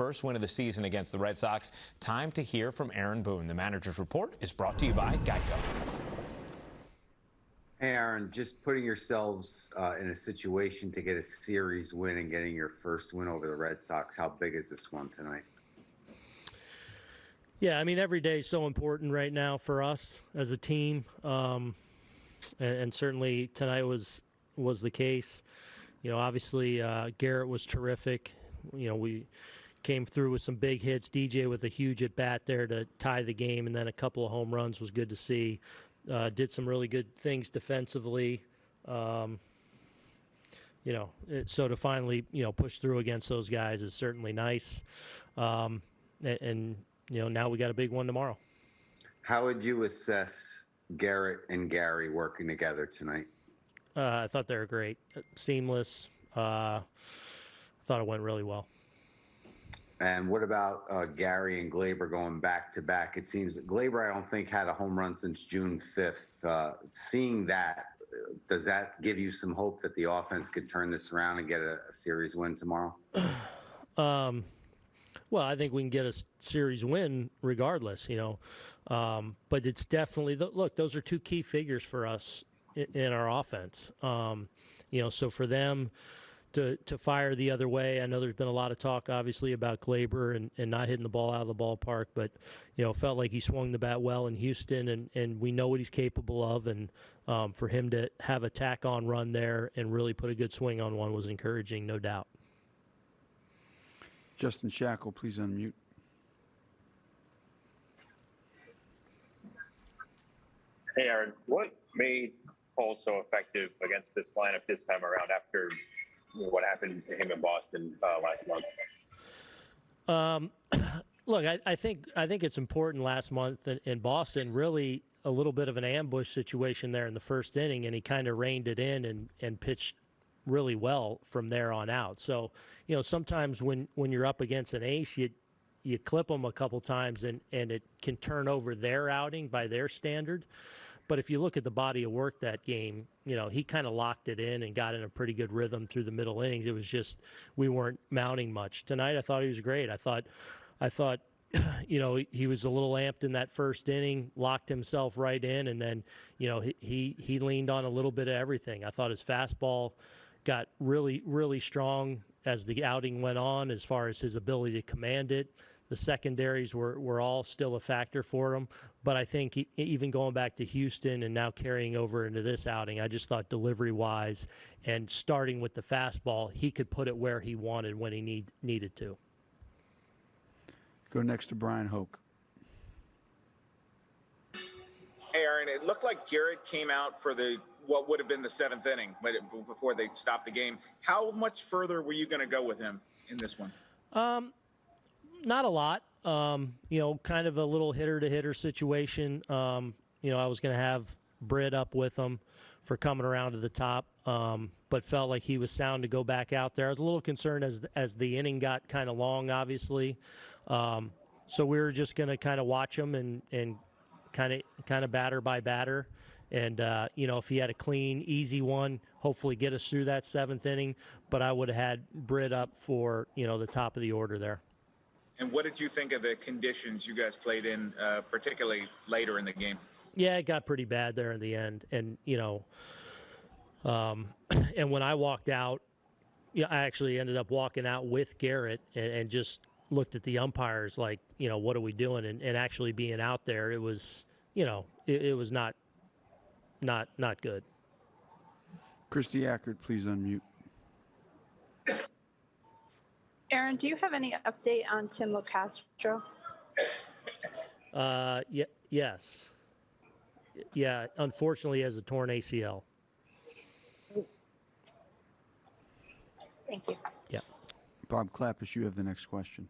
first win of the season against the Red Sox. Time to hear from Aaron Boone. The manager's report is brought to you by Geico. Hey, Aaron, just putting yourselves uh, in a situation to get a series win and getting your first win over the Red Sox. How big is this one tonight? Yeah, I mean, every day is so important right now for us as a team, um, and, and, certainly tonight was was the case. You know, obviously uh, Gerrit was terrific. You know, we came through with some big hits. DJ with a huge at bat there to tie the game, and then a couple of home runs was good to see. Uh, did some really good things defensively. Um, you know, it, so to finally you know push through against those guys is certainly nice. Um, and, and you know now we got a big one tomorrow. How would you assess Gerrit and Gary working together tonight? Uh, I thought they were great, seamless. Uh, I thought it went really well. And what about uh, Gary and Gleyber going back to back? It seems Gleyber, I don't think, had a home run since June 5th. Uh, seeing that, does that give you some hope that the offense could turn this around and get a, a series win tomorrow? um, well, I think we can get a series win regardless, you know. Um, but it's definitely look; those are two key figures for us in, in our offense. Um, you know, so for them to, to fire the other way. I know there's been a lot of talk, obviously, about Gleyber and, and not hitting the ball out of the ballpark, but you know, felt like he swung the bat well in Houston, and, and we know what he's capable of. And um, for him to have a tack on run there and really put a good swing on one was encouraging, no doubt. Justin Shackle, please unmute. Hey, Aaron, what made Cole so effective against this lineup this time around after what happened to him in Boston uh, last month? Um, look, I, I, think I think it's important last month in, in, Boston. Really, a little bit of an ambush situation there in the first inning, and he kind of reined it in and and pitched really well from there on out. So, you know, sometimes when when you're up against an ace, you you clip them a couple times, and and it can turn over their outing by their standard. But if you look at the body of work that game, you know, he kind of locked it in and got in a pretty good rhythm through the middle innings. It was just we weren't mounting much. Tonight I thought he was great. I thought I thought you know, he was a little amped in that first inning, locked himself right in, and then, you know, he, he, he leaned on a little bit of everything. I thought his fastball got really, really strong as the outing went on as far as his ability to command it. The secondaries were, were all still a factor for him. But I think he, even going back to Houston and now carrying over into this outing, I just thought delivery wise and starting with the fastball, he could put it where he wanted when he need, needed to. Go next to Bryan Hoch. Hey, Aaron, it looked like Gerrit came out for the what would have been the seventh inning, but before they stopped the game. How much further were you going to go with him in this one? Um, not a lot. Um, you know, kind of a little hitter to hitter situation. Um, you know, I was going to have Britt up with him for coming around to the top, um, but felt like he was sound to go back out there. I was a little concerned as as the inning got kind of long, obviously. Um, so we were just going to kind of watch him and and kind of kind of batter by batter. And uh, you know, if he had a clean, easy one, hopefully get us through that seventh inning. But I would have had Britt up for you know the top of the order there. And what did you think of the conditions you guys played in, uh, particularly later in the game? Yeah, it got pretty bad there in the end, and you know, um, and when I walked out, yeah, I actually ended up walking out with Gerrit and, and, just looked at the umpires like, you know, what are we doing? And, and actually being out there, it was, you know, it, it was not, not, not good. Kristie Ackert, please unmute. Aaron, do you have any update on Tim Locastro? Uh, yeah, yes. Yeah, unfortunately, he has a torn ACL. Thank you. Yeah. Bob Klapisch, you have the next question.